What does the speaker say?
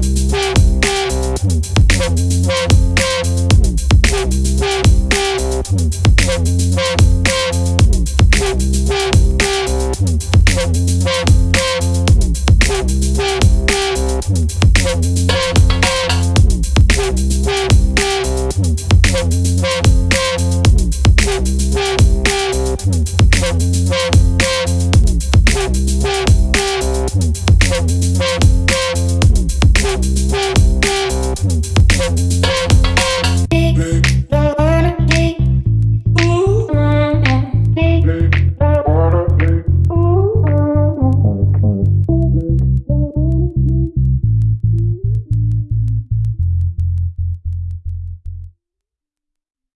Música